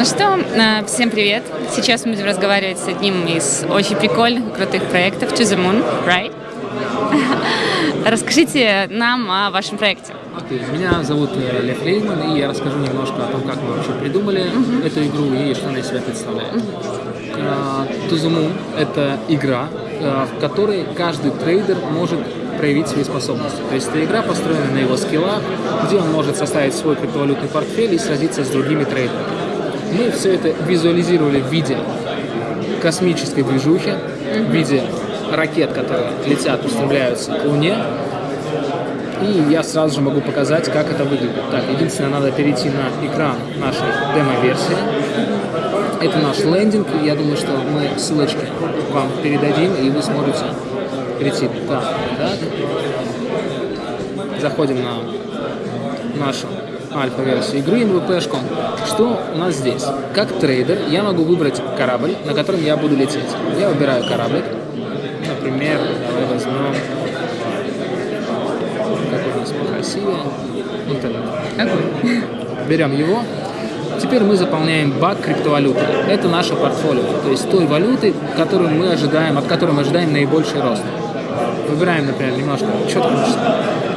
Ну что, э, всем привет. Сейчас мы будем разговаривать с одним из очень прикольных и крутых проектов To The Moon, right? Расскажите нам о вашем проекте. Окей, меня зовут э, Лев Лейман, и я расскажу немножко о том, как мы вообще придумали uh-huh. эту игру и что она из себя представляет. Uh-huh. To The Moon — это игра, в которой каждый трейдер может проявить свои способности. То есть эта игра построена на его скиллах, где он может составить свой криптовалютный портфель и сразиться с другими трейдерами. Мы все это визуализировали в виде космической движухи, в виде ракет, которые летят, устремляются к Луне. И я сразу же могу показать, как это выглядит. Так, единственное, надо перейти на экран нашей демо-версии. Это наш лендинг. Я думаю, что мы ссылочки вам передадим, и вы сможете перейти. Так, так. Заходим на нашу альфа-версию игры MVP.com. Что у нас здесь? Как трейдер я могу выбрать корабль, на котором я буду лететь. Я выбираю корабль. Например, давай возьмем... Какой у нас покрасивее? Вот этот. Берем его. Теперь мы заполняем бак криптовалюты. Это наше портфолио, то есть той валюты, которую мы ожидаем, от которой мы ожидаем наибольший рост. Выбираем, например, немножко. Хочешь?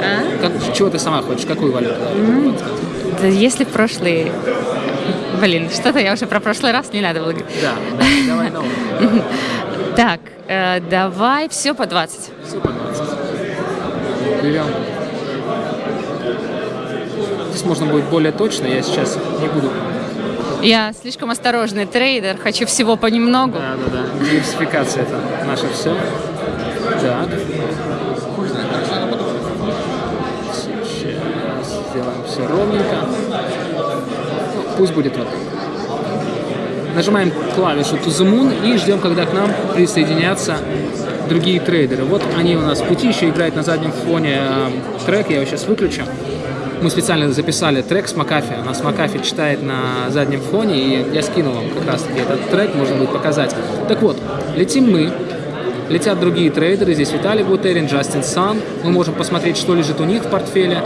А? Как, чего ты сама хочешь? Какую валюту? Mm-hmm. Да если в прошлый... Блин, что-то я уже про прошлый раз не надо было говорить. Да, да давай новую. Так, э, давай все по 20. Все по 20. Берем. Здесь можно будет более точно, я сейчас не буду я слишком осторожный трейдер, хочу всего понемногу. Да, да, да. Диверсификация это наше все. Так. Сейчас сделаем все ровненько. Пусть будет вот. Нажимаем клавишу To the Moon и ждем, когда к нам присоединятся другие трейдеры. Вот они у нас в пути, еще играет на заднем фоне э, трек, я его сейчас выключу. Мы специально записали трек с Макафи, у нас Макафи читает на заднем фоне, и я скинул вам как раз таки этот трек, можно будет показать. Так вот, летим мы, Летят другие трейдеры, здесь Виталий Бутерин, Джастин Сан. Мы можем посмотреть, что лежит у них в портфеле.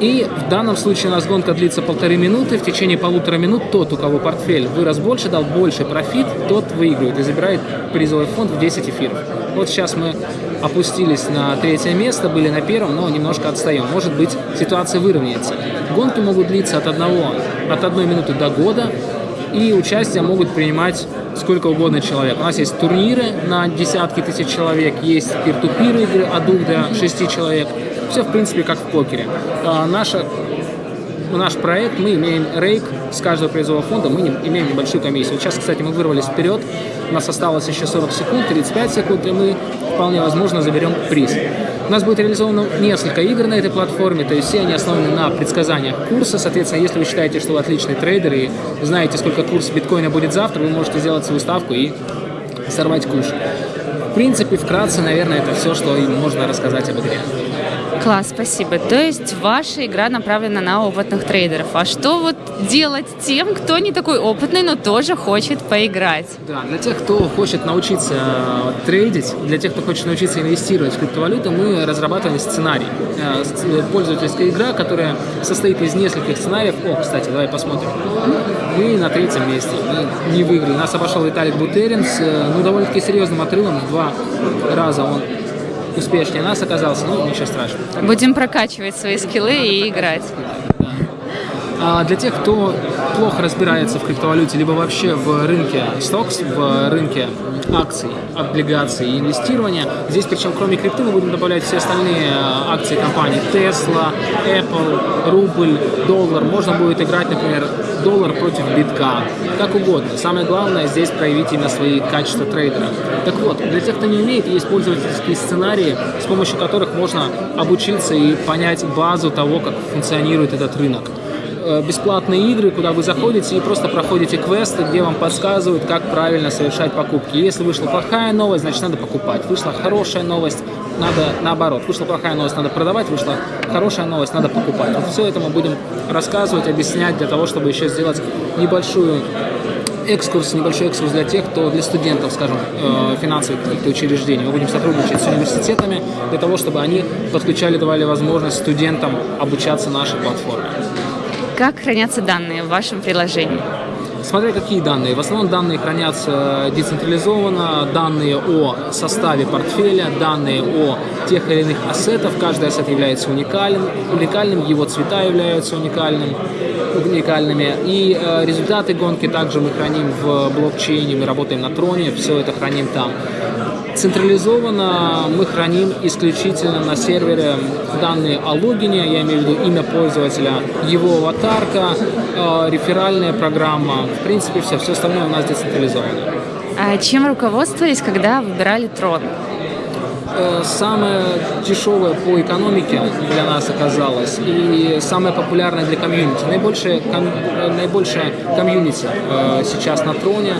И в данном случае у гонка длится полторы минуты. В течение полутора минут тот, у кого портфель вырос больше, дал больше профит, тот выигрывает и забирает призовой фонд в 10 эфиров. Вот сейчас мы опустились на третье место, были на первом, но немножко отстаем. Может быть, ситуация выровняется. Гонки могут длиться от, одного, от одной минуты до года, и участие могут принимать сколько угодно человек. У нас есть турниры на десятки тысяч человек, есть пир-ту-пир игры от двух до шести человек. Все, в принципе, как в покере. А, наша наш проект, мы имеем рейк с каждого призового фонда, мы имеем небольшую комиссию. Сейчас, кстати, мы вырвались вперед, у нас осталось еще 40 секунд, 35 секунд, и мы вполне возможно заберем приз. У нас будет реализовано несколько игр на этой платформе, то есть все они основаны на предсказаниях курса. Соответственно, если вы считаете, что вы отличный трейдер и знаете, сколько курс биткоина будет завтра, вы можете сделать свою ставку и сорвать куш. В принципе, вкратце, наверное, это все, что можно рассказать об игре. Класс, спасибо. То есть ваша игра направлена на опытных трейдеров. А что вот делать тем, кто не такой опытный, но тоже хочет поиграть? Да, для тех, кто хочет научиться э, трейдить, для тех, кто хочет научиться инвестировать в криптовалюту, мы разрабатываем сценарий. Э, э, пользовательская игра, которая состоит из нескольких сценариев. О, кстати, давай посмотрим. Мы на третьем месте. Мы не выиграли. Нас обошел Виталик Бутерин с ну, довольно-таки серьезным отрывом. Два раза он успешнее нас оказался, ну, ничего страшного. Будем прокачивать свои скиллы и играть. А для тех, кто плохо разбирается в криптовалюте, либо вообще в рынке стокс, в рынке акций, облигаций и инвестирования, здесь причем кроме крипты мы будем добавлять все остальные а, акции компаний Tesla, Apple, рубль, доллар. Можно будет играть, например, доллар против битка, как угодно. Самое главное здесь проявить именно свои качества трейдера. Так вот, для тех, кто не умеет, есть пользовательские сценарии, с помощью которых можно обучиться и понять базу того, как функционирует этот рынок. Э, бесплатные игры, куда вы заходите и просто проходите квесты, где вам подсказывают, как правильно совершать покупки. Если вышла плохая новость, значит надо покупать. Вышла хорошая новость, надо наоборот. Вышла плохая новость, надо продавать. Вышла хорошая новость, надо покупать. Вот все это мы будем рассказывать, объяснять для того, чтобы еще сделать небольшую экскурс, небольшой экскурс для тех, кто для студентов, скажем, э, финансовых каких-то учреждений. Мы будем сотрудничать с университетами для того, чтобы они подключали, давали возможность студентам обучаться нашей платформе. Как хранятся данные в вашем приложении? Смотря какие данные. В основном данные хранятся децентрализованно, данные о составе портфеля, данные о тех или иных ассетах. Каждый ассет является уникальным, уникальным его цвета являются уникальным, уникальными. И э, результаты гонки также мы храним в блокчейне, мы работаем на троне, все это храним там. Централизованно мы храним исключительно на сервере данные о логине, я имею в виду имя пользователя, его аватарка, э, реферальная программа. В принципе, все. Все остальное у нас децентрализовано. А чем руководствовались, когда выбирали трон? Э, самое дешевое по экономике для нас оказалось и самое популярное для комьюнити. Наибольшее, ком, наибольшее комьюнити э, сейчас на троне.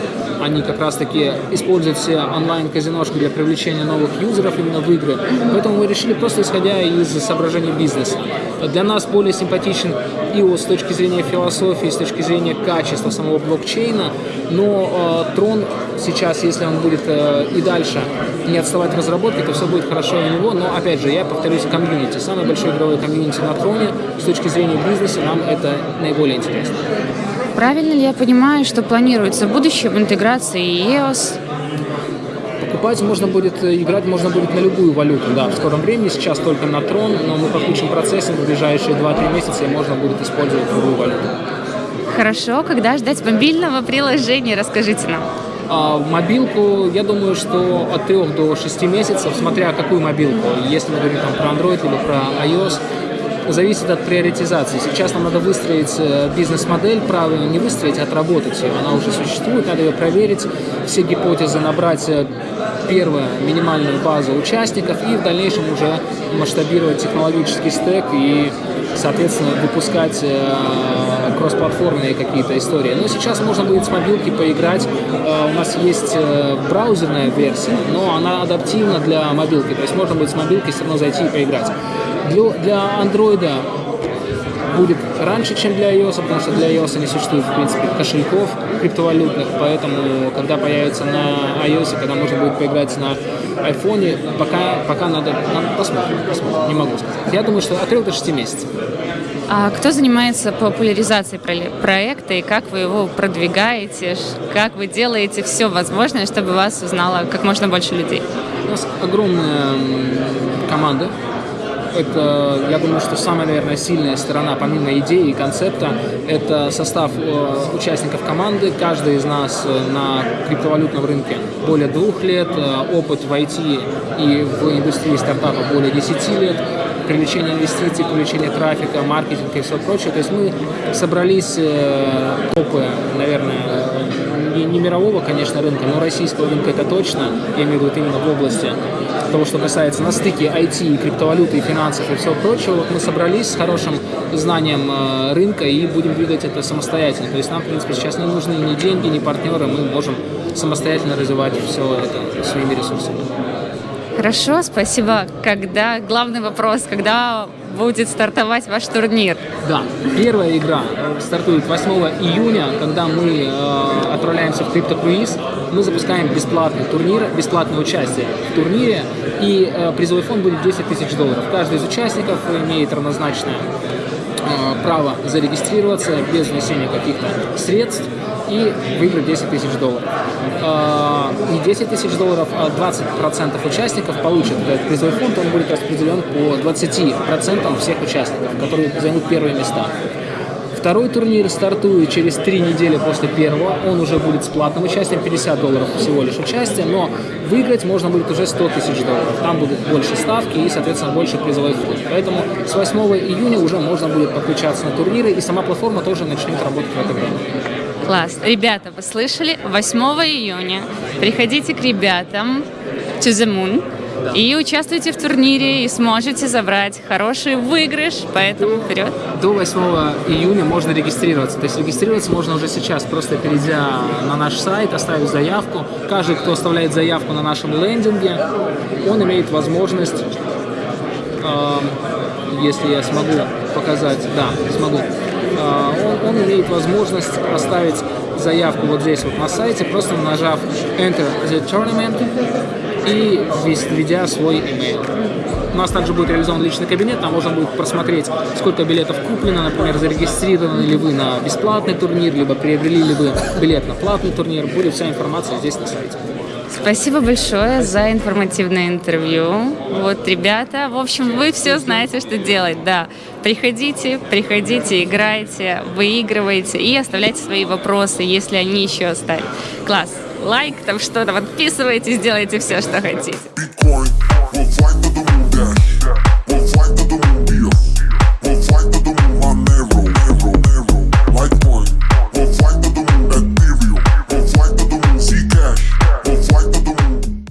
Они как раз таки используют все онлайн-казиношки для привлечения новых юзеров именно в игры. Поэтому мы решили просто исходя из соображений бизнеса. Для нас более симпатичен IO с точки зрения философии, с точки зрения качества самого блокчейна, но э, Трон сейчас, если он будет э, и дальше не отставать в разработке, то все будет хорошо у него, но опять же, я повторюсь, комьюнити. Самое большое игровое комьюнити на Троне, с точки зрения бизнеса, нам это наиболее интересно. Правильно ли я понимаю, что планируется в будущем интеграция EOS? Покупать можно будет, э, играть можно будет на любую валюту, да, в скором времени, сейчас только на трон, но мы подключим процессинг в ближайшие 2-3 месяца, и можно будет использовать любую валюту. Хорошо, когда ждать мобильного приложения, расскажите нам. А мобилку, я думаю, что от 3 до 6 месяцев, смотря какую мобилку, если мы говорим там, про Android или про iOS, зависит от приоритизации. Сейчас нам надо выстроить э, бизнес-модель, правильно не выстроить, а отработать ее. Она уже существует, надо ее проверить, все гипотезы набрать э, первую минимальную базу участников и в дальнейшем уже масштабировать технологический стек и, соответственно, выпускать э, кроссплатформенные какие-то истории. Но сейчас можно будет с мобилки поиграть. У нас есть браузерная версия, но она адаптивна для мобилки. То есть можно будет с мобилки все равно зайти и поиграть. Для, для Android будет раньше, чем для iOS, потому что для iOS не существует, в принципе, кошельков криптовалютных, поэтому, когда появится на iOS, когда можно будет поиграть на iPhone, пока, пока надо, надо посмотрим, посмотрим, не могу сказать. Я думаю, что от 3 до 6 месяцев. А кто занимается популяризацией проекта и как вы его продвигаете, как вы делаете все возможное, чтобы вас узнало как можно больше людей? У нас огромная команда это, я думаю, что самая, наверное, сильная сторона, помимо идеи и концепта, это состав э, участников команды. Каждый из нас э, на криптовалютном рынке более двух лет, э, опыт в IT и в индустрии стартапов более 10 лет, привлечение инвестиций, привлечение трафика, маркетинг и все прочее. То есть мы собрались топы, наверное, не, мирового, конечно, рынка, но российского рынка это точно, я имею в виду именно в области того, что касается на стыке IT, криптовалюты, финансов и всего прочего, вот мы собрались с хорошим знанием э, рынка и будем двигать это самостоятельно. То есть нам, в принципе, сейчас не нужны ни деньги, ни партнеры, мы можем самостоятельно развивать все это своими ресурсами. Хорошо, спасибо. Когда главный вопрос, когда будет стартовать ваш турнир? Да, первая игра э, стартует 8 июня, когда мы э, отправляемся в криптокруиз. Мы запускаем бесплатный турнир, бесплатное участие в турнире, и э, призовой фонд будет 10 тысяч долларов. Каждый из участников имеет равнозначное э, право зарегистрироваться без внесения каких-то средств и выиграть 10 тысяч долларов. А, не 10 тысяч долларов, а 20% участников получат этот призовой фонд, он будет распределен по 20% всех участников, которые займут первые места. Второй турнир стартует через три недели после первого. Он уже будет с платным участием, 50 долларов всего лишь участие, но выиграть можно будет уже 100 тысяч долларов. Там будут больше ставки и, соответственно, больше призовой фонд. Поэтому с 8 июня уже можно будет подключаться на турниры, и сама платформа тоже начнет работать в это время. Класс. Ребята, вы слышали? 8 июня приходите к ребятам to the moon и участвуйте в турнире и сможете забрать хороший выигрыш, поэтому вперед. До 8 июня можно регистрироваться. То есть регистрироваться можно уже сейчас, просто перейдя на наш сайт, оставив заявку. Каждый, кто оставляет заявку на нашем лендинге, он имеет возможность, э, если я смогу показать, да, смогу, он имеет возможность оставить заявку вот здесь вот на сайте, просто нажав Enter the Tournament, и введя свой email. У нас также будет реализован личный кабинет, там можно будет просмотреть, сколько билетов куплено, например, зарегистрированы ли вы на бесплатный турнир, либо приобрели ли вы билет на платный турнир. Будет вся информация здесь на сайте. Спасибо большое за информативное интервью. Вот, ребята, в общем, вы все знаете, что делать, да. Приходите, приходите, играйте, выигрывайте и оставляйте свои вопросы, если они еще остались. Класс. Лайк, там что-то, подписывайтесь, делайте все, что хотите.